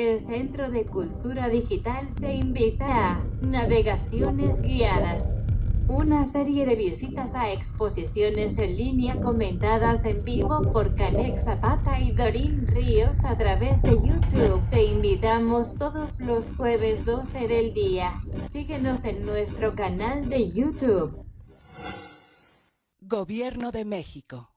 El Centro de Cultura Digital te invita a Navegaciones Guiadas. Una serie de visitas a exposiciones en línea comentadas en vivo por Canex Zapata y Dorín Ríos a través de YouTube. Te invitamos todos los jueves 12 del día. Síguenos en nuestro canal de YouTube. Gobierno de México.